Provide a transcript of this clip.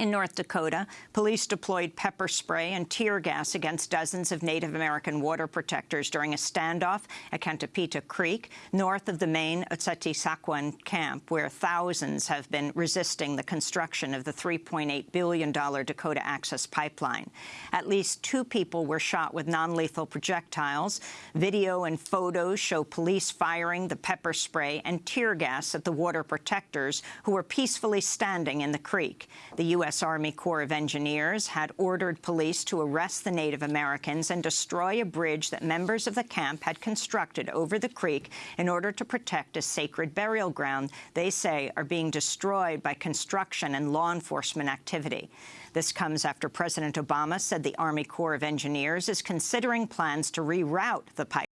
In North Dakota, police deployed pepper spray and tear gas against dozens of Native American water protectors during a standoff at Cantapeta Creek, north of the main Oceti Sakowin camp, where thousands have been resisting the construction of the $3.8 billion Dakota Access Pipeline. At least two people were shot with non-lethal projectiles. Video and photos show police firing the pepper spray and tear gas at the water protectors who were peacefully standing in the creek. The U.S. U.S. Army Corps of Engineers had ordered police to arrest the Native Americans and destroy a bridge that members of the camp had constructed over the creek in order to protect a sacred burial ground they say are being destroyed by construction and law enforcement activity. This comes after President Obama said the Army Corps of Engineers is considering plans to reroute the pipeline